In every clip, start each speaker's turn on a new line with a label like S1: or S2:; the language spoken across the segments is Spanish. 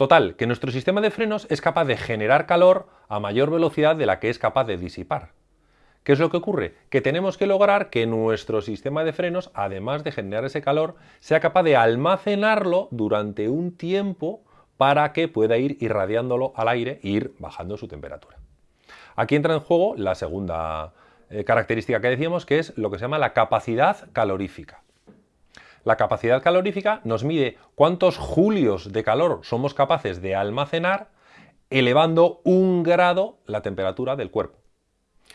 S1: Total, que nuestro sistema de frenos es capaz de generar calor a mayor velocidad de la que es capaz de disipar. ¿Qué es lo que ocurre? Que tenemos que lograr que nuestro sistema de frenos, además de generar ese calor, sea capaz de almacenarlo durante un tiempo para que pueda ir irradiándolo al aire e ir bajando su temperatura. Aquí entra en juego la segunda eh, característica que decíamos, que es lo que se llama la capacidad calorífica. La capacidad calorífica nos mide cuántos julios de calor somos capaces de almacenar elevando un grado la temperatura del cuerpo.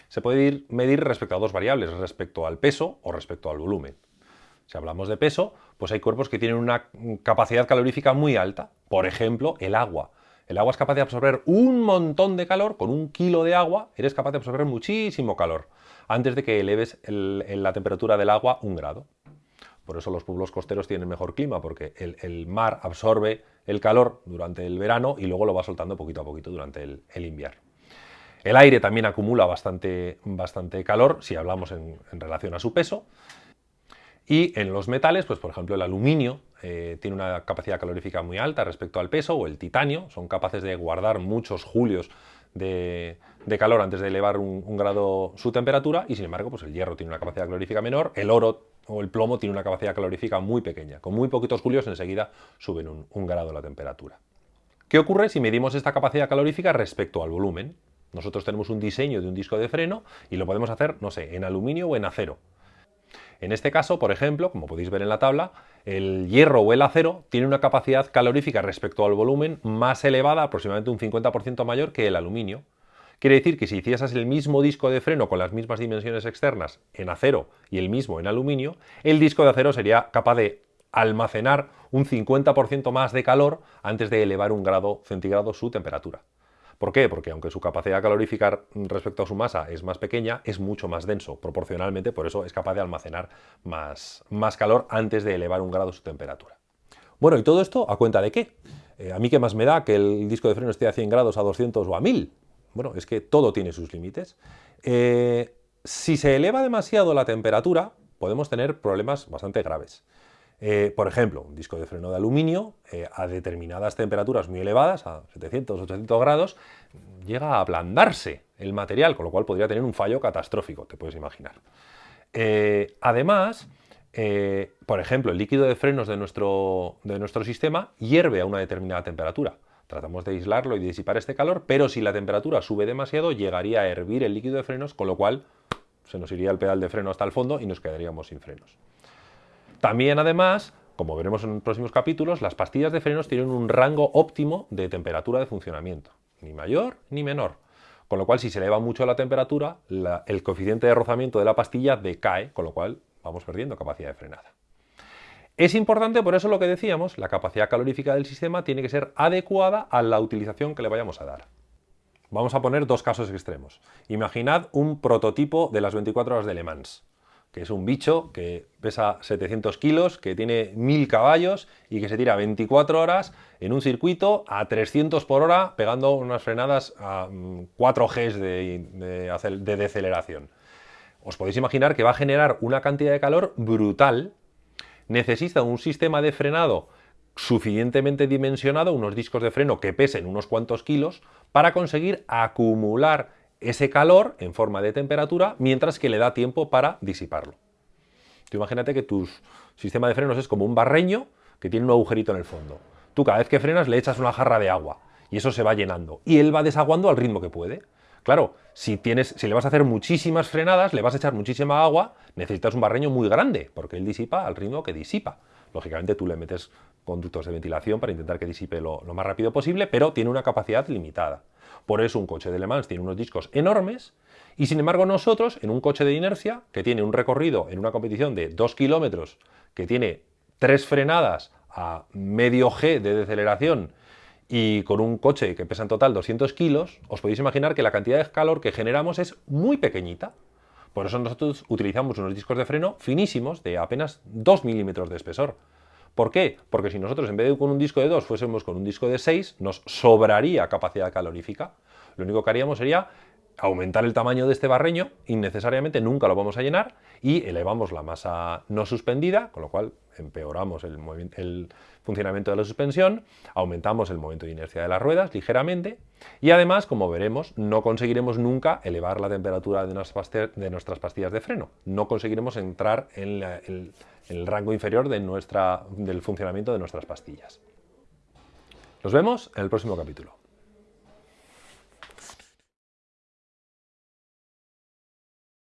S1: Se puede medir respecto a dos variables, respecto al peso o respecto al volumen. Si hablamos de peso, pues hay cuerpos que tienen una capacidad calorífica muy alta. Por ejemplo, el agua. El agua es capaz de absorber un montón de calor, con un kilo de agua eres capaz de absorber muchísimo calor, antes de que eleves la temperatura del agua un grado. Por eso los pueblos costeros tienen mejor clima, porque el, mar absorbe el calor durante el verano y luego lo va soltando poquito a poquito durante el, invierno. El aire también acumula bastante, bastante calor si hablamos en, relación a su peso. Y en los metales, pues por ejemplo el aluminio eh, tiene una capacidad calorífica muy alta respecto al peso, o el titanio, son capaces de guardar muchos julios de, calor antes de elevar un, grado su temperatura, y sin embargo pues el hierro tiene una capacidad calorífica menor, el oro o el plomo tiene una capacidad calorífica muy pequeña. Con muy poquitos julios enseguida suben un, grado la temperatura. ¿Qué ocurre si medimos esta capacidad calorífica respecto al volumen? Nosotros tenemos un diseño de un disco de freno y lo podemos hacer, no sé, en aluminio o en acero. En este caso, por ejemplo, como podéis ver en la tabla, el hierro o el acero tiene una capacidad calorífica respecto al volumen más elevada, aproximadamente un 50% mayor que el aluminio. Quiere decir que si hicieses el mismo disco de freno con las mismas dimensiones externas en acero y el mismo en aluminio, el disco de acero sería capaz de almacenar un 50% más de calor antes de elevar un grado centígrado su temperatura. ¿Por qué? Porque aunque su capacidad calorífica respecto a su masa es más pequeña, es mucho más denso, proporcionalmente, por eso es capaz de almacenar más, más calor antes de elevar un grado su temperatura. Bueno, ¿y todo esto a cuenta de qué? Eh, a mí qué más me da que el disco de freno esté a 100 grados, a 200 o a 1000. Bueno, es que todo tiene sus límites. Eh, si se eleva demasiado la temperatura, podemos tener problemas bastante graves. Eh, por ejemplo, un disco de freno de aluminio eh, a determinadas temperaturas muy elevadas, a 700, 800 grados, llega a ablandarse el material, con lo cual podría tener un fallo catastrófico, te puedes imaginar. además, por ejemplo, el líquido de frenos de nuestro, de nuestro sistema hierve a una determinada temperatura. Tratamos de aislarlo y disipar este calor, pero si la temperatura sube demasiado llegaría a hervir el líquido de frenos, con lo cual se nos iría el pedal de freno hasta el fondo y nos quedaríamos sin frenos. También además, como veremos en próximos capítulos, las pastillas de frenos tienen un rango óptimo de temperatura de funcionamiento, ni mayor ni menor. Con lo cual, si se eleva mucho la temperatura, el coeficiente de rozamiento de la pastilla decae, con lo cual vamos perdiendo capacidad de frenada. Es importante, por eso lo que decíamos, la capacidad calorífica del sistema tiene que ser adecuada a la utilización que le vayamos a dar. Vamos a poner dos casos extremos. Imaginad un prototipo de las 24 horas de Le Mans, que es un bicho que pesa 700 kilos, que tiene 1000 caballos y que se tira 24 horas en un circuito a 300 por hora pegando unas frenadas a 4 mm, Gs de, de deceleración. Os podéis imaginar que va a generar una cantidad de calor brutal necesita un sistema de frenado suficientemente dimensionado, unos discos de freno que pesen unos cuantos kilos, para conseguir acumular ese calor en forma de temperatura mientras que le da tiempo para disiparlo. Tú imagínate que tu sistema de frenos es como un barreño que tiene un agujerito en el fondo. Tú cada vez que frenas le echas una jarra de agua y eso se va llenando y él va desaguando al ritmo que puede. Claro, si, tienes, si le vas a hacer muchísimas frenadas, le vas a echar muchísima agua, necesitas un barreño muy grande, porque él disipa al ritmo que disipa. Lógicamente tú le metes conductos de ventilación para intentar que disipe lo, lo más rápido posible, pero tiene una capacidad limitada. Por eso un coche de Le Mans tiene unos discos enormes y sin embargo nosotros, en un coche de inercia que tiene un recorrido en una competición de 2 kilómetros, que tiene tres frenadas a medio G de deceleración y con un coche que pesa en total 200 kilos, os podéis imaginar que la cantidad de calor que generamos es muy pequeñita. Por eso nosotros utilizamos unos discos de freno finísimos de apenas 2 milímetros de espesor. ¿Por qué? Porque si nosotros en vez de con un disco de 2 fuésemos con un disco de 6, nos sobraría capacidad calorífica. Lo único que haríamos sería aumentar el tamaño de este barreño, innecesariamente nunca lo vamos a llenar, y elevamos la masa no suspendida, con lo cual empeoramos el, funcionamiento de la suspensión, aumentamos el momento de inercia de las ruedas ligeramente y además, como veremos, no conseguiremos nunca elevar la temperatura de nuestras, pastillas de freno. No conseguiremos entrar en, el, rango inferior del funcionamiento de nuestras pastillas. Nos vemos en el próximo capítulo.